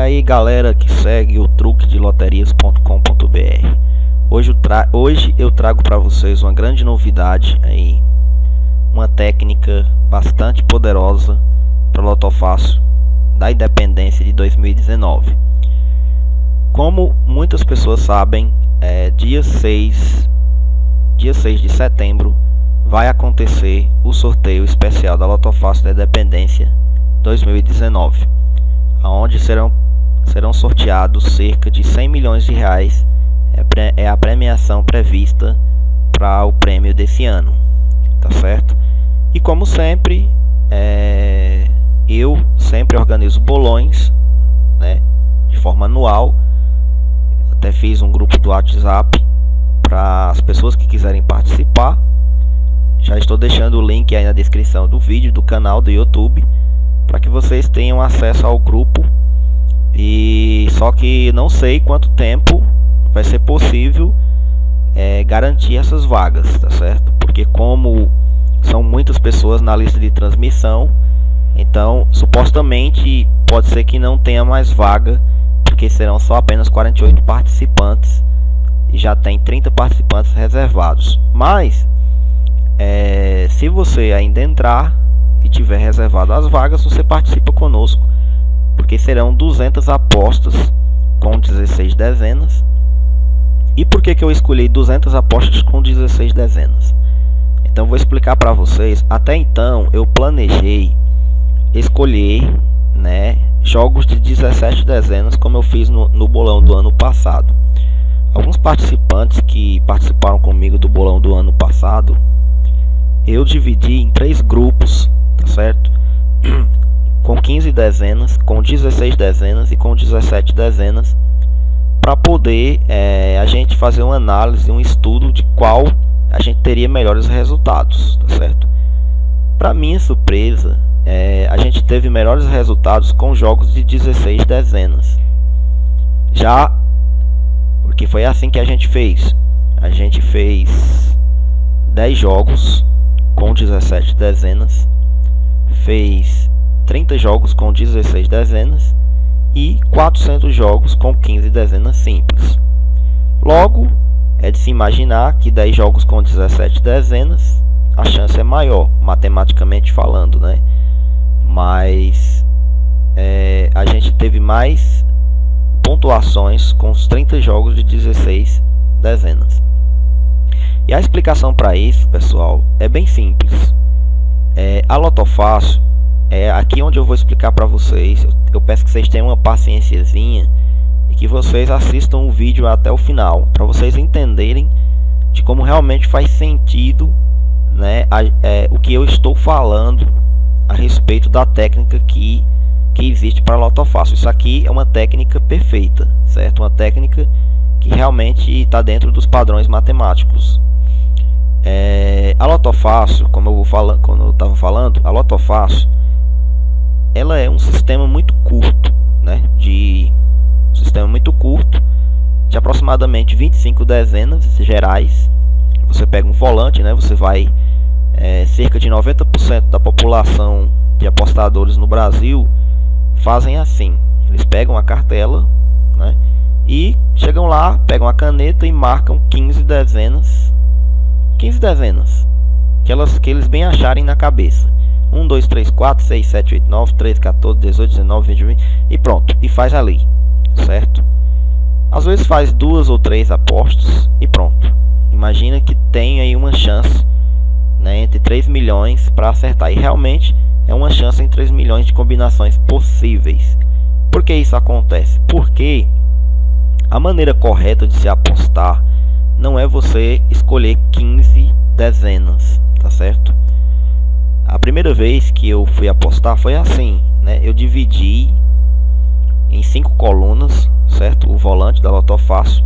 aí galera que segue o truque de loterias.com.br hoje, hoje eu trago para vocês uma grande novidade aí. Uma técnica bastante poderosa para o Lotofácil da Independência de 2019 como muitas pessoas sabem é, dia 6 dia 6 de setembro vai acontecer o sorteio especial da Lotofácil da Independência 2019 onde serão, serão sorteados cerca de 100 milhões de reais, é, é a premiação prevista para o prêmio desse ano, tá certo? E como sempre, é, eu sempre organizo bolões, né, de forma anual, até fiz um grupo do WhatsApp para as pessoas que quiserem participar. Já estou deixando o link aí na descrição do vídeo do canal do YouTube para que vocês tenham acesso ao grupo e só que não sei quanto tempo vai ser possível é, garantir essas vagas, tá certo? Porque como são muitas pessoas na lista de transmissão, então supostamente pode ser que não tenha mais vaga, porque serão só apenas 48 participantes e já tem 30 participantes reservados. Mas é, se você ainda entrar, e tiver reservado as vagas, você participa conosco, porque serão 200 apostas com 16 dezenas. E por que, que eu escolhi 200 apostas com 16 dezenas? Então vou explicar para vocês. Até então eu planejei escolher né, jogos de 17 dezenas, como eu fiz no, no bolão do ano passado. Alguns participantes que participaram comigo do bolão do ano passado, eu dividi em três grupos tá certo? com 15 dezenas, com 16 dezenas e com 17 dezenas para poder é, a gente fazer uma análise, um estudo de qual a gente teria melhores resultados, tá certo? Para minha surpresa, é, a gente teve melhores resultados com jogos de 16 dezenas. Já porque foi assim que a gente fez. A gente fez 10 jogos com 17 dezenas fez 30 jogos com 16 dezenas e 400 jogos com 15 dezenas simples. Logo, é de se imaginar que 10 jogos com 17 dezenas, a chance é maior, matematicamente falando, né? Mas é, a gente teve mais pontuações com os 30 jogos de 16 dezenas. E a explicação para isso, pessoal, é bem simples. É, a Lotofácil é aqui onde eu vou explicar para vocês. Eu, eu, peço que vocês tenham uma paciênciazinha e que vocês assistam o vídeo até o final, para vocês entenderem de como realmente faz sentido né, a, é, o que eu estou falando a respeito da técnica que, que existe para Lotofácil. Isso aqui é uma técnica perfeita, certo? Uma técnica que realmente está dentro dos padrões matemáticos. É, a Lotofácil, como eu vou falando, quando eu estava falando, a Lotofácil, ela é um sistema muito curto, né? De um sistema muito curto, de aproximadamente 25 dezenas gerais. Você pega um volante, né? Você vai é, cerca de 90% da população de apostadores no Brasil fazem assim. Eles pegam a cartela, né? E chegam lá, pegam a caneta e marcam 15 dezenas 15 dezenas que, elas, que eles bem acharem na cabeça. 1, 2, 3, 4, 6, 7, 8, 9, 13, 14, 18, 19, 20, 20 e pronto. E faz ali, certo? Às vezes faz duas ou três apostas e pronto. Imagina que tem aí uma chance né, entre 3 milhões para acertar. E realmente é uma chance em 3 milhões de combinações possíveis. Por que isso acontece? Porque a maneira correta de se apostar não é você escolher 15 dezenas, tá certo? A primeira vez que eu fui apostar foi assim, né? Eu dividi em cinco colunas, certo? O volante da Lotofácil.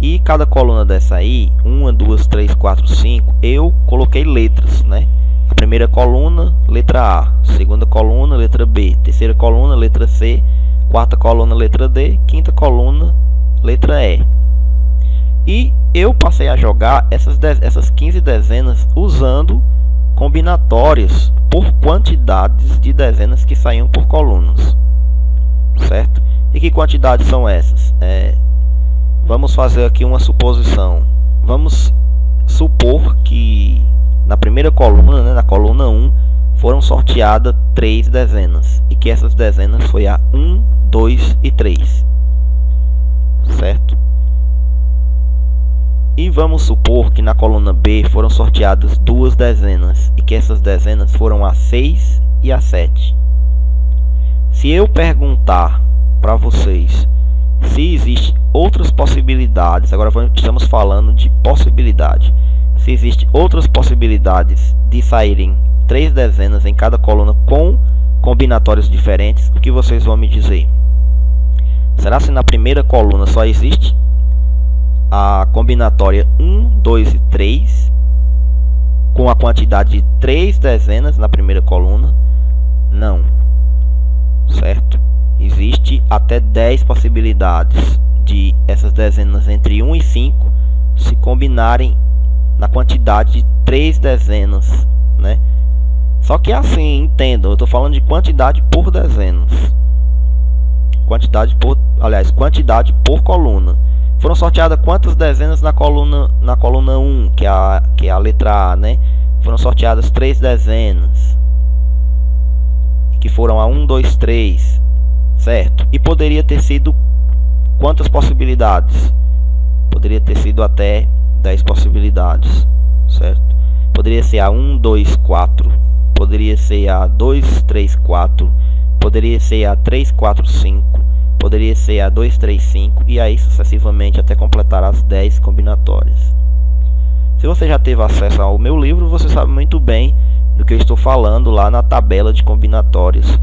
E cada coluna dessa aí, uma, duas, três, quatro, cinco, eu coloquei letras, né? A primeira coluna, letra A. Segunda coluna, letra B. Terceira coluna, letra C. Quarta coluna, letra D. Quinta coluna, letra E. E eu passei a jogar essas, essas 15 dezenas usando combinatórias por quantidades de dezenas que saíam por colunas. Certo? E que quantidades são essas? É, vamos fazer aqui uma suposição. Vamos supor que na primeira coluna, né, na coluna 1, foram sorteadas três dezenas e que essas dezenas foi a 1, 2 e 3. Certo? E vamos supor que na coluna B foram sorteadas duas dezenas e que essas dezenas foram a 6 e a 7. Se eu perguntar para vocês se existem outras possibilidades, agora estamos falando de possibilidade, se existem outras possibilidades de saírem três dezenas em cada coluna com combinatórios diferentes, o que vocês vão me dizer? Será se na primeira coluna só existe a combinatória 1, 2 e 3 com a quantidade de 3 dezenas na primeira coluna? Não. Certo? Existe até 10 possibilidades de essas dezenas entre 1 e 5 se combinarem na quantidade de 3 dezenas, né? Só que assim, entendam, eu estou falando de quantidade por dezenas. Quantidade por, aliás, quantidade por coluna. Foram sorteadas quantas dezenas na coluna na coluna 1, que é a que é a letra A, né? Foram sorteadas três dezenas. Que foram a 1, 2, 3, certo? E poderia ter sido quantas possibilidades? Poderia ter sido até 10 possibilidades, certo? Poderia ser a 1, 2, 4, poderia ser a 2, 3, 4, poderia ser a 3, 4, 5, poderia ser a 235 e aí sucessivamente até completar as 10 combinatórias. Se você já teve acesso ao meu livro, você sabe muito bem do que eu estou falando lá na tabela de combinatórias,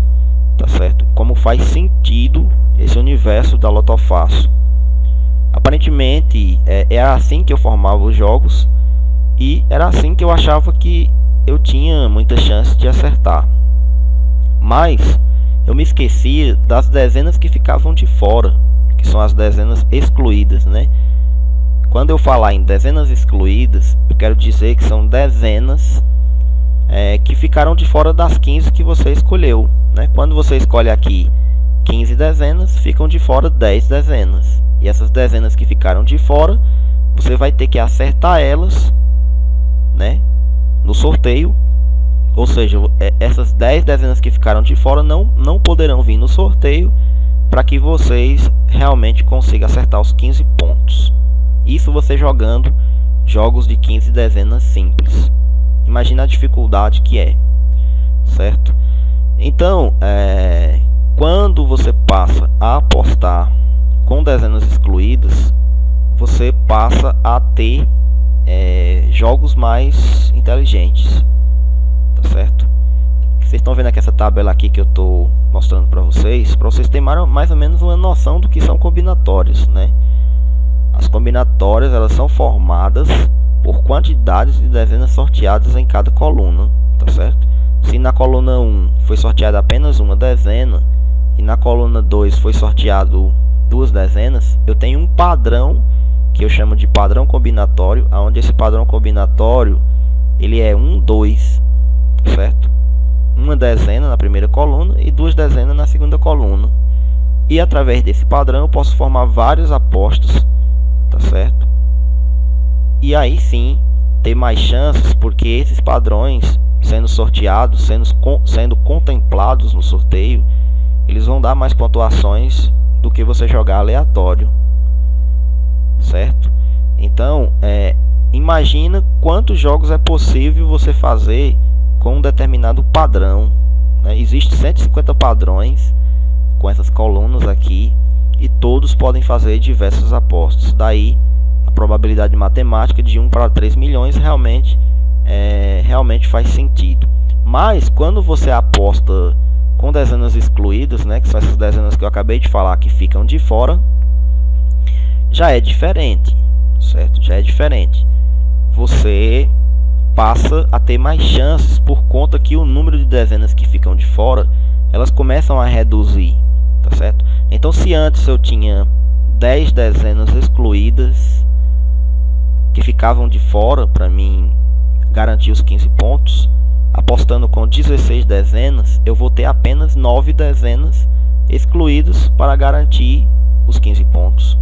tá certo? Como faz sentido esse universo da Lotofácil. Aparentemente é, era assim que eu formava os jogos e era assim que eu achava que eu tinha muita chance de acertar. Mas eu me esqueci das dezenas que ficavam de fora, que são as dezenas excluídas, né? Quando eu falar em dezenas excluídas, eu quero dizer que são dezenas é, que ficaram de fora das 15 que você escolheu, né? Quando você escolhe aqui 15 dezenas, ficam de fora 10 dezenas. E essas dezenas que ficaram de fora, você vai ter que acertar elas, né? No sorteio ou seja, é, essas 10 dezenas que ficaram de fora não, não poderão vir no sorteio para que vocês realmente consigam acertar os 15 pontos. Isso você jogando jogos de 15 dezenas simples. Imagina a dificuldade que é, certo? Então, é, quando você passa a apostar com dezenas excluídas, você passa a ter é, jogos mais inteligentes certo? Vocês estão vendo aqui essa tabela aqui que eu estou mostrando para vocês, para vocês terem mais ou menos uma noção do que são combinatórios, né? As combinatórias elas são formadas por quantidades de dezenas sorteadas em cada coluna, tá certo? Se na coluna 1 foi sorteada apenas uma dezena e na coluna 2 foi sorteado duas dezenas, eu tenho um padrão que eu chamo de padrão combinatório, onde esse padrão combinatório ele é 1, 2, certo? Uma dezena na primeira coluna e duas dezenas na segunda coluna. E através desse padrão eu posso formar vários apostos, tá certo? E aí sim ter mais chances, porque esses padrões sendo sorteados, sendo, sendo contemplados no sorteio, eles vão dar mais pontuações do que você jogar aleatório, certo? Então, é, imagina quantos jogos é possível você fazer com um determinado padrão. Né? Existem 150 padrões com essas colunas aqui e todos podem fazer diversas apostas. Daí a probabilidade matemática de 1 para 3 milhões realmente, é, realmente faz sentido. Mas quando você aposta com dezenas excluídas, né, que são essas dezenas que eu acabei de falar que ficam de fora, já é diferente, certo? Já é diferente. Você passa a ter mais chances por conta que o número de dezenas que ficam de fora elas começam a reduzir, tá certo? Então se antes eu tinha 10 dezenas excluídas que ficavam de fora para mim garantir os 15 pontos, apostando com 16 dezenas, eu vou ter apenas 9 dezenas excluídos para garantir os 15 pontos.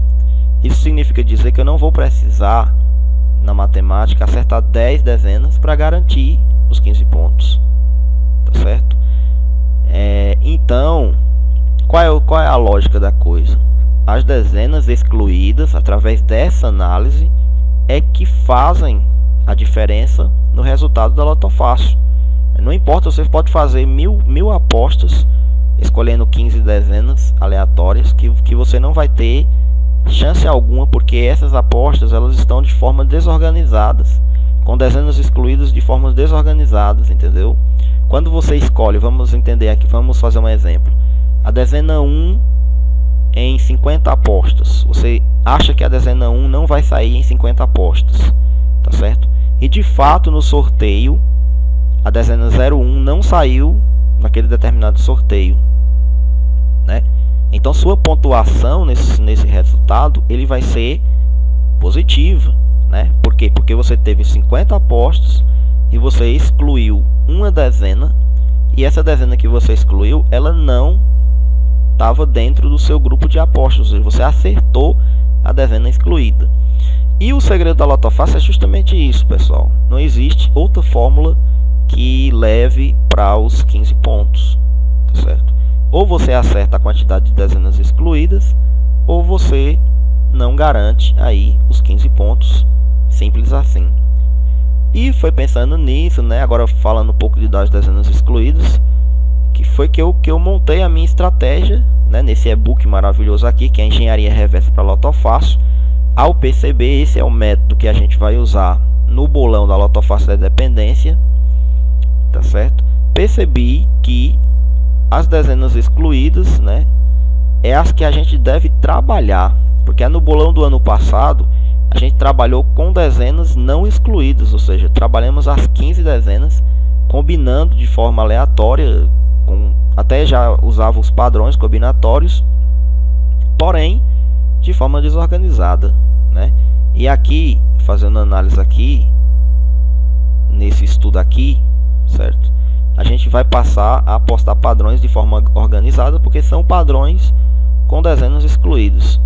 Isso significa dizer que eu não vou precisar, na matemática, acertar 10 dezenas para garantir os 15 pontos. Tá certo? É, então, qual é, qual é a lógica da coisa? As dezenas excluídas, através dessa análise, é que fazem a diferença no resultado da loto fácil. Não importa, você pode fazer mil, mil apostas escolhendo 15 dezenas aleatórias que, que você não vai ter chance alguma porque essas apostas elas estão de forma desorganizadas com dezenas excluídas de formas desorganizadas entendeu? Quando você escolhe vamos entender aqui vamos fazer um exemplo. A dezena 1 em 50 apostas você acha que a dezena 1 não vai sair em 50 apostas tá certo? E de fato no sorteio a dezena 01 não saiu naquele determinado sorteio né? Então sua pontuação nesse, nesse resultado ele vai ser positiva, né? Por quê? Porque você teve 50 apostas e você excluiu uma dezena e essa dezena que você excluiu, ela não estava dentro do seu grupo de apostas, você acertou a dezena excluída. E o segredo da lotofácil é justamente isso, pessoal. Não existe outra fórmula que leve para os 15 pontos, tá certo? Ou você acerta a quantidade de dezenas excluídas, ou você não garante aí os 15 pontos, simples assim. E foi pensando nisso, né, agora falando um pouco de das dezenas excluídas, que foi que eu, que eu montei a minha estratégia, né, nesse e-book maravilhoso aqui, que é Engenharia Reversa para Lotofácil. Ao perceber, esse é o método que a gente vai usar no bolão da Lotofácil da Dependência, tá certo? Percebi que as dezenas excluídas, né, é as que a gente deve trabalhar, porque no bolão do ano passado a gente trabalhou com dezenas não excluídas, ou seja, trabalhamos as 15 dezenas combinando de forma aleatória, com, até já usava os padrões combinatórios, porém de forma desorganizada, né? E aqui, fazendo análise aqui, nesse estudo aqui, certo? A gente vai passar a apostar padrões de forma organizada, porque são padrões com dezenas excluídos.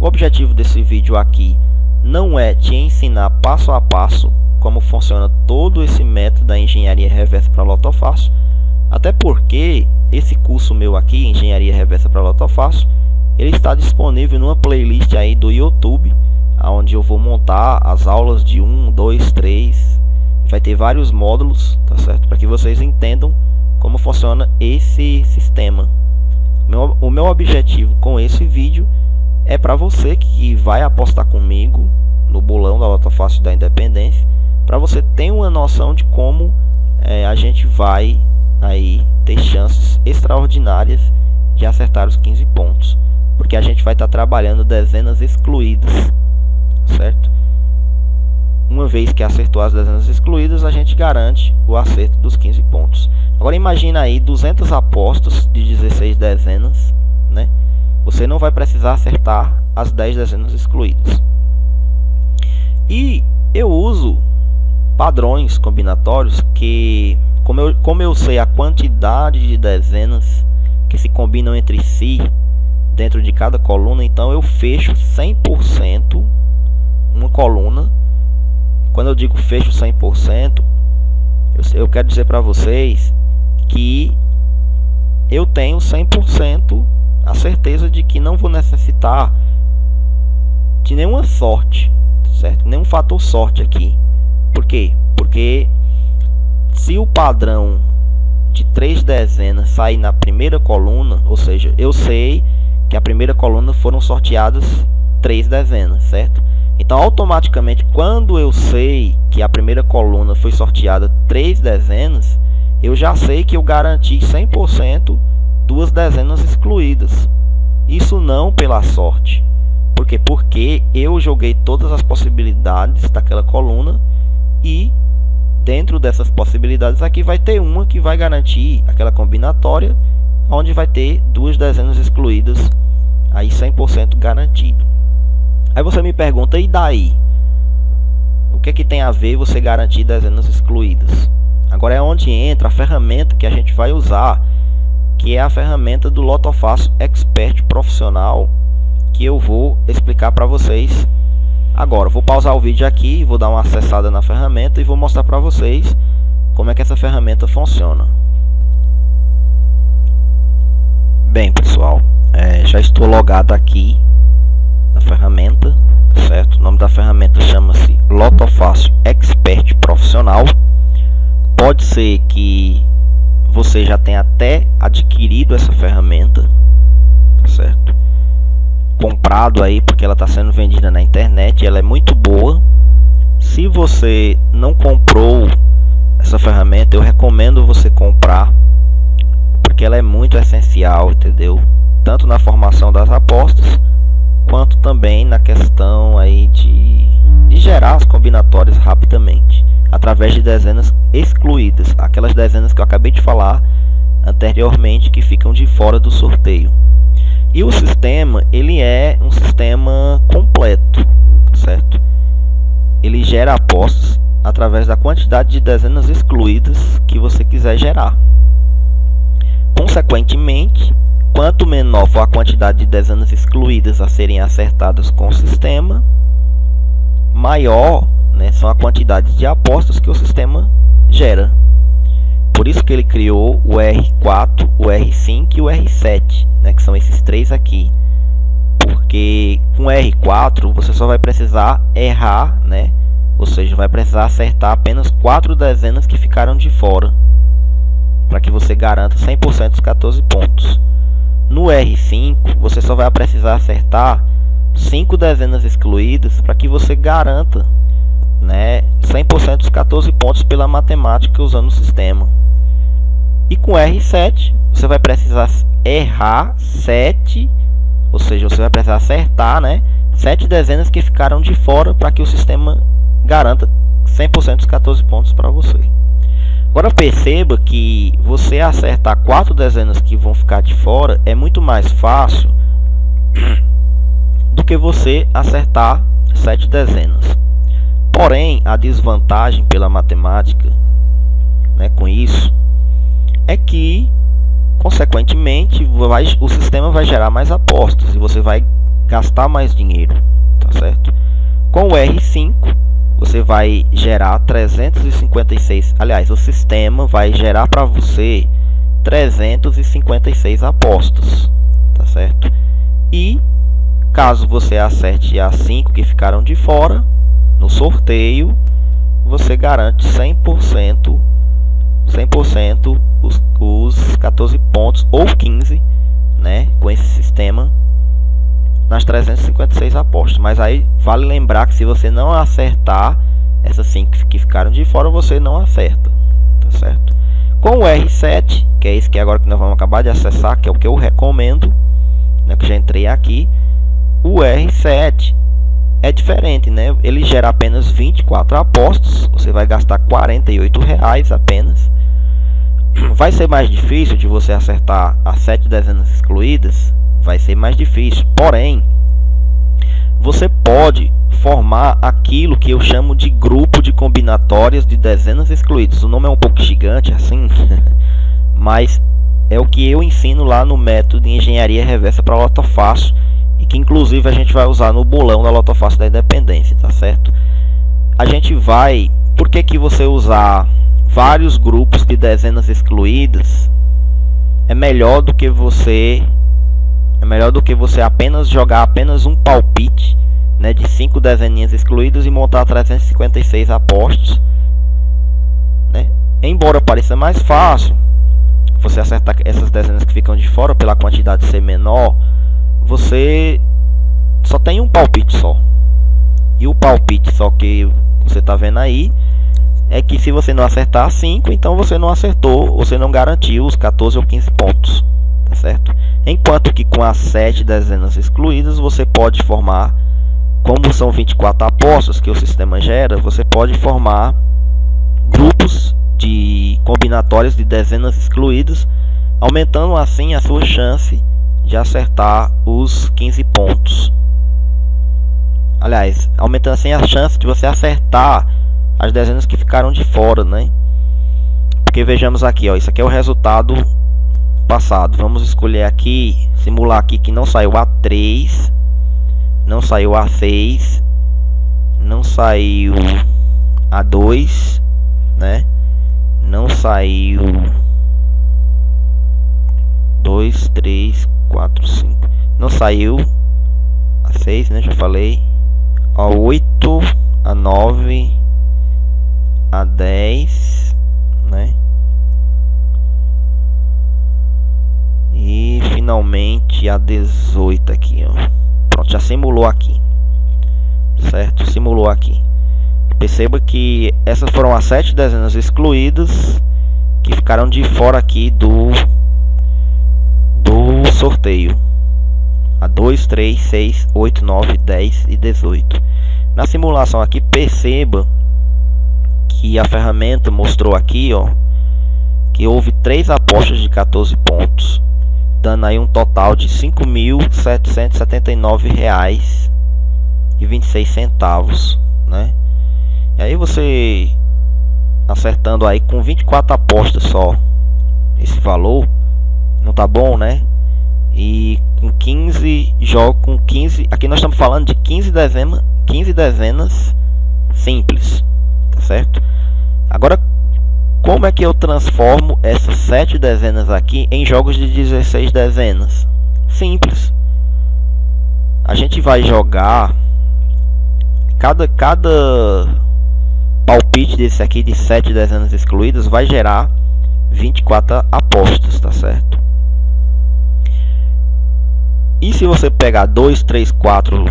O objetivo desse vídeo aqui não é te ensinar passo a passo como funciona todo esse método da engenharia reversa para lotofácil, até porque esse curso meu aqui, engenharia reversa para lotofácil, ele está disponível numa playlist aí do YouTube, onde eu vou montar as aulas de 1, 2, 3, vai ter vários módulos, tá certo? Para que vocês entendam como funciona esse sistema. Meu, o meu objetivo com esse vídeo é para você que vai apostar comigo no bolão da Lota Fácil da Independência, para você ter uma noção de como é, a gente vai aí ter chances extraordinárias de acertar os 15 pontos, porque a gente vai estar tá trabalhando dezenas excluídas, certo? Uma vez que acertou as dezenas excluídas, a gente garante o acerto dos 15 pontos. Agora imagina aí 200 apostas de 16 dezenas, né? Você não vai precisar acertar as 10 dezenas excluídas. E eu uso padrões combinatórios que, como eu, como eu sei a quantidade de dezenas que se combinam entre si dentro de cada coluna, então eu fecho 100% uma coluna quando eu digo fecho 100%, eu, eu quero dizer para vocês que eu tenho 100% a certeza de que não vou necessitar de nenhuma sorte, certo? Nenhum fator sorte aqui. Por quê? Porque se o padrão de três dezenas sair na primeira coluna, ou seja, eu sei que a primeira coluna foram sorteadas três dezenas, certo? Então, automaticamente, quando eu sei que a primeira coluna foi sorteada três dezenas, eu já sei que eu garanti 100% duas dezenas excluídas. Isso não pela sorte. Por quê? Porque eu joguei todas as possibilidades daquela coluna e dentro dessas possibilidades aqui vai ter uma que vai garantir aquela combinatória onde vai ter duas dezenas excluídas aí 100% garantido. Aí você me pergunta, e daí? O que, é que tem a ver você garantir dezenas excluídas? Agora é onde entra a ferramenta que a gente vai usar, que é a ferramenta do Lotofácil Expert Profissional, que eu vou explicar para vocês agora. Vou pausar o vídeo aqui, vou dar uma acessada na ferramenta e vou mostrar para vocês como é que essa ferramenta funciona. Bem, pessoal, é, já estou logado aqui na ferramenta, certo? O nome da ferramenta chama-se Lotofácil Expert Profissional. Pode ser que você já tenha até adquirido essa ferramenta, tá certo? Comprado aí porque ela está sendo vendida na internet, ela é muito boa. Se você não comprou essa ferramenta, eu recomendo você comprar porque ela é muito essencial, entendeu? Tanto na formação das apostas, quanto também na questão aí de, de gerar as combinatórias rapidamente, através de dezenas excluídas, aquelas dezenas que eu acabei de falar anteriormente que ficam de fora do sorteio. E o sistema, ele é um sistema completo, certo? Ele gera apostas através da quantidade de dezenas excluídas que você quiser gerar. Consequentemente, quanto menor for a quantidade de dezenas excluídas a serem acertadas com o sistema, maior né, são a quantidade de apostas que o sistema gera. Por isso que ele criou o R4, o R5 e o R7, né, que são esses três aqui. Porque com R4 você só vai precisar errar, né, ou seja, vai precisar acertar apenas quatro dezenas que ficaram de fora para que você garanta 100% dos 14 pontos. No R5, você só vai precisar acertar 5 dezenas excluídas para que você garanta né, 100% dos 14 pontos pela matemática usando o sistema. E com R7, você vai precisar errar 7, ou seja, você vai precisar acertar né, 7 dezenas que ficaram de fora para que o sistema garanta 100% dos 14 pontos para você. Agora perceba que você acertar quatro dezenas que vão ficar de fora é muito mais fácil do que você acertar sete dezenas. Porém, a desvantagem pela matemática né, com isso é que, consequentemente, vai, o sistema vai gerar mais apostas e você vai gastar mais dinheiro, tá certo? Com o R5, você vai gerar 356, aliás, o sistema vai gerar para você 356 apostas, tá certo? E caso você acerte as 5 que ficaram de fora no sorteio, você garante 100% 100% os, os 14 pontos ou 15, né, com esse sistema nas 356 apostas. Mas aí vale lembrar que se você não acertar essas 5 que ficaram de fora, você não acerta, tá certo? Com o R7, que é esse que agora que nós vamos acabar de acessar, que é o que eu recomendo, né, que já entrei aqui, o R7 é diferente, né? Ele gera apenas 24 apostas, você vai gastar 48 reais apenas. Vai ser mais difícil de você acertar as 7 dezenas excluídas, vai ser mais difícil. Porém, você pode formar aquilo que eu chamo de grupo de combinatórias de dezenas excluídas. O nome é um pouco gigante assim, mas é o que eu ensino lá no método de engenharia reversa para lotofácil e que inclusive a gente vai usar no bolão da lotofácil da independência, tá certo? A gente vai, por que que você usar vários grupos de dezenas excluídas é melhor do que você é melhor do que você apenas jogar apenas um palpite né, de 5 dezeninhas excluídas e montar 356 apostos. Né? Embora pareça mais fácil você acertar essas dezenas que ficam de fora pela quantidade ser menor, você só tem um palpite só. E o palpite só que você está vendo aí é que se você não acertar 5, então você não acertou, você não garantiu os 14 ou 15 pontos tá certo? Enquanto que com as 7 dezenas excluídas, você pode formar, como são 24 apostas que o sistema gera, você pode formar grupos de combinatórias de dezenas excluídas, aumentando assim a sua chance de acertar os 15 pontos. Aliás, aumentando assim a chance de você acertar as dezenas que ficaram de fora, né? Porque vejamos aqui, ó, isso aqui é o resultado passado. Vamos escolher aqui, simular aqui que não saiu A3, não saiu A6, não saiu A2, né? Não saiu 2, 3, 4, 5. Não saiu a 6, né? Já falei. A 8, a 9, a 10, né? E finalmente a 18 aqui, ó. Pronto, já simulou aqui. Certo? Simulou aqui. Perceba que essas foram as sete dezenas excluídas que ficaram de fora aqui do do sorteio. A 2, 3, 6, 8, 9, 10 e 18. Na simulação aqui, perceba que a ferramenta mostrou aqui, ó, que houve três apostas de 14 pontos, dando aí um total de R$ 5.779,26, né? E aí você acertando aí com 24 apostas só esse valor, não tá bom, né? E com 15 jogos com 15, aqui nós estamos falando de 15 dezenas, 15 dezenas simples, tá certo? Agora como é que eu transformo essas 7 dezenas aqui em jogos de 16 dezenas? Simples. A gente vai jogar cada cada palpite desse aqui de 7 dezenas excluídas vai gerar 24 apostas, tá certo? E se você pegar 2, 3, 4,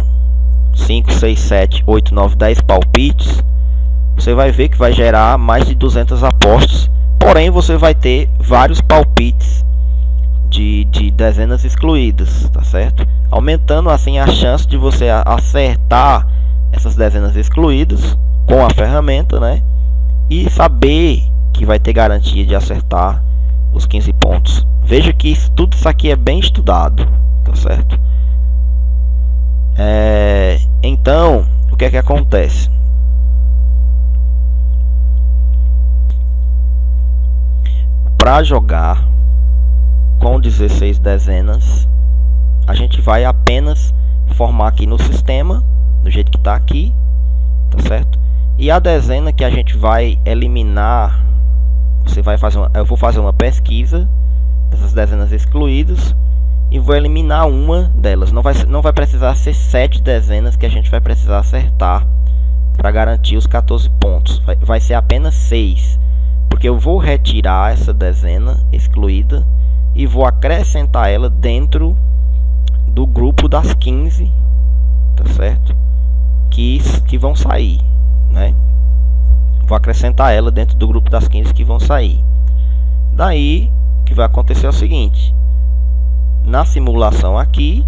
5, 6, 7, 8, 9, 10 palpites, você vai ver que vai gerar mais de 200 apostas. Porém, você vai ter vários palpites de, de dezenas excluídas, tá certo? Aumentando assim a chance de você acertar essas dezenas excluídas com a ferramenta, né? E saber que vai ter garantia de acertar os 15 pontos. Veja que isso, tudo isso aqui é bem estudado, tá certo? É, então, o que é que acontece? Para jogar com 16 dezenas, a gente vai apenas formar aqui no sistema, do jeito que está aqui, tá certo? E a dezena que a gente vai eliminar, você vai fazer uma, eu vou fazer uma pesquisa dessas dezenas excluídas e vou eliminar uma delas. Não vai, não vai precisar ser sete dezenas que a gente vai precisar acertar para garantir os 14 pontos. Vai, vai ser apenas 6, porque eu vou retirar essa dezena excluída e vou acrescentar ela dentro do grupo das 15, tá certo? Que, que vão sair né? Vou acrescentar ela dentro do grupo das 15 que vão sair. Daí, o que vai acontecer é o seguinte. Na simulação aqui,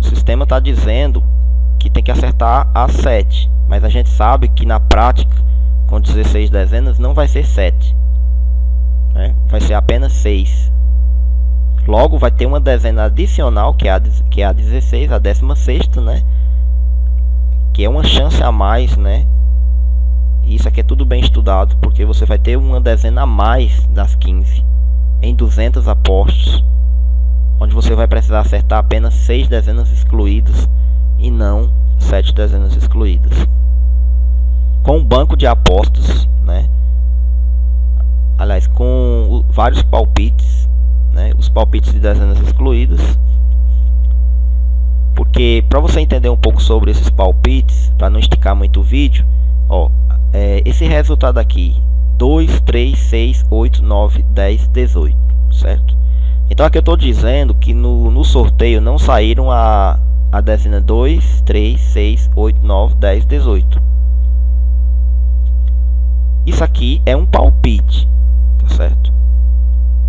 o sistema está dizendo que tem que acertar a 7. Mas a gente sabe que na prática, com 16 dezenas, não vai ser 7. Né? Vai ser apenas 6. Logo, vai ter uma dezena adicional, que é a, que é a 16, a 16, né? que é uma chance a mais, né? Isso aqui é tudo bem estudado, porque você vai ter uma dezena a mais das 15 em 200 apostos, onde você vai precisar acertar apenas 6 dezenas excluídas e não 7 dezenas excluídas. Com um banco de apostas, né? Aliás, com vários palpites, né? Os palpites de dezenas excluídas porque para você entender um pouco sobre esses palpites, para não esticar muito o vídeo, ó, é, esse resultado aqui, 2, 3, 6, 8, 9, 10, 18, certo? Então aqui eu estou dizendo que no, no sorteio não saíram a, a dezena 2, 3, 6, 8, 9, 10, 18. Isso aqui é um palpite, tá certo?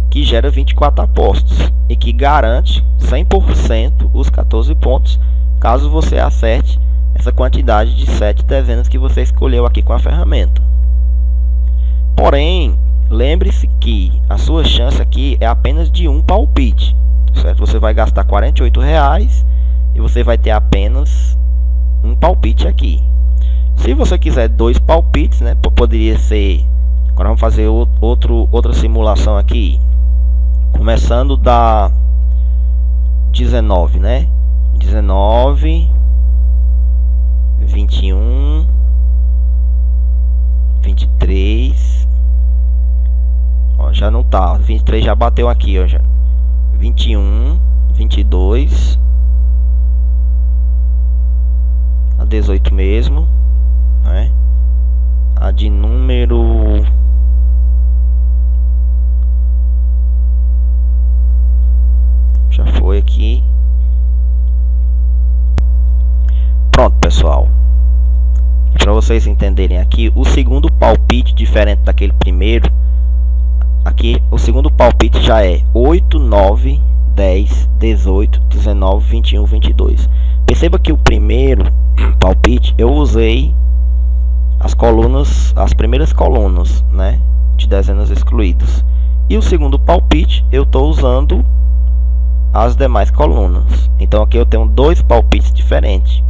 que gera 24 apostas e que garante 100% os 14 pontos caso você acerte essa quantidade de 7 dezenas que você escolheu aqui com a ferramenta. Porém, lembre-se que a sua chance aqui é apenas de um palpite, certo? Você vai gastar 48 reais e você vai ter apenas um palpite aqui. Se você quiser dois palpites, né, poderia ser. Agora vamos fazer outro, outra simulação aqui. Começando da 19, né? 19 21 23 ó, já não tá, 23 já bateu aqui, ó, já. 21 22 a 18 mesmo, né? A de número já foi aqui. Pronto, pessoal. Para vocês entenderem aqui, o segundo palpite diferente daquele primeiro, aqui o segundo palpite já é 8, 9, 10, 18, 19, 21, 22. Perceba que o primeiro palpite eu usei as colunas, as primeiras colunas, né, de dezenas excluídas. E o segundo palpite eu estou usando as demais colunas. Então aqui eu tenho dois palpites diferentes.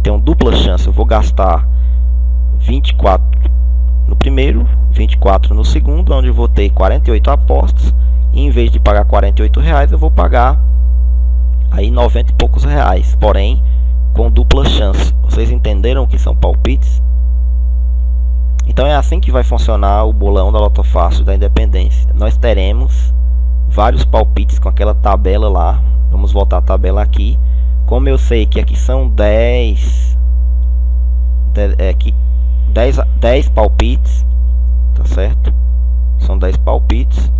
Tenho dupla chance, eu vou gastar 24 no primeiro, 24 no segundo, onde eu vou ter 48 apostas e em vez de pagar 48 reais, eu vou pagar aí 90 e poucos reais, porém com dupla chance. Vocês entenderam o que são palpites? Então é assim que vai funcionar o bolão da Loto Fácil da Independência. Nós teremos vários palpites com aquela tabela lá. Vamos voltar a tabela aqui. Como eu sei que aqui são 10 é, aqui 10, 10 palpites, tá certo? São 10 palpites.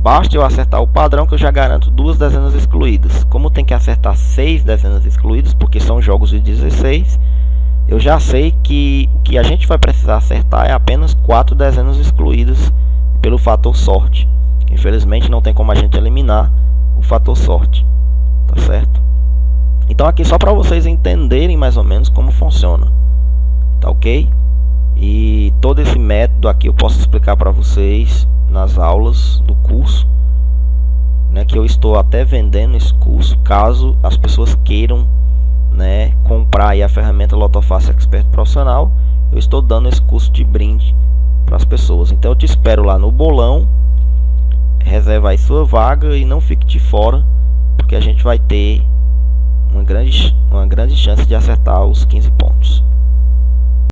Basta eu acertar o padrão que eu já garanto duas dezenas excluídas. Como tem que acertar seis dezenas excluídas, porque são jogos de 16, eu já sei que o que a gente vai precisar acertar é apenas quatro dezenas excluídas pelo fator sorte. Infelizmente não tem como a gente eliminar o fator sorte, tá certo? Então aqui só para vocês entenderem mais ou menos como funciona, tá ok? E todo esse método aqui eu posso explicar para vocês nas aulas do curso, né, que eu estou até vendendo esse curso, caso as pessoas queiram né, comprar a ferramenta Lotofácil Expert Profissional, eu estou dando esse curso de brinde para as pessoas. Então eu te espero lá no bolão, reserva aí sua vaga e não fique de fora, porque a gente vai ter uma grande, uma grande chance de acertar os 15 pontos.